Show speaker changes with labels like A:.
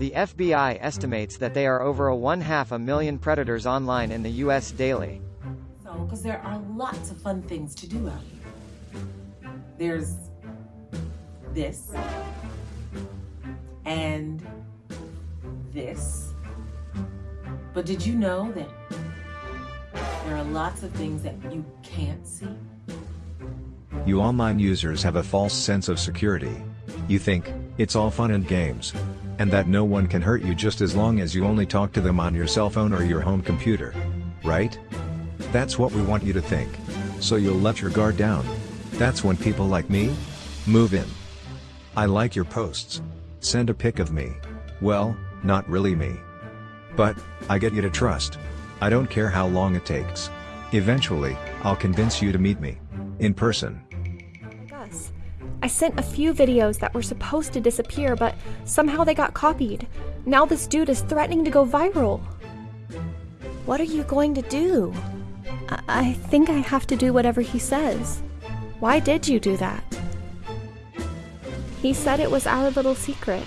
A: The FBI estimates that they are over a one half a million predators online in the U.S. daily.
B: So, because there are lots of fun things to do out here. There's this and this. But did you know that there are lots of things that you can't see?
C: You online users have a false sense of security. You think, it's all fun and games. And that no one can hurt you just as long as you only talk to them on your cell phone or your home computer. Right? That's what we want you to think. So you'll let your guard down. That's when people like me move in. I like your posts. Send a pic of me. Well, not really me. But, I get you to trust. I don't care how long it takes. Eventually, I'll convince you to meet me. In person.
D: I sent a few videos that were supposed to disappear, but somehow they got copied. Now this dude is threatening to go viral. What are you going to do? I, I think I have to do whatever he says. Why did you do that? He said it was our little secret.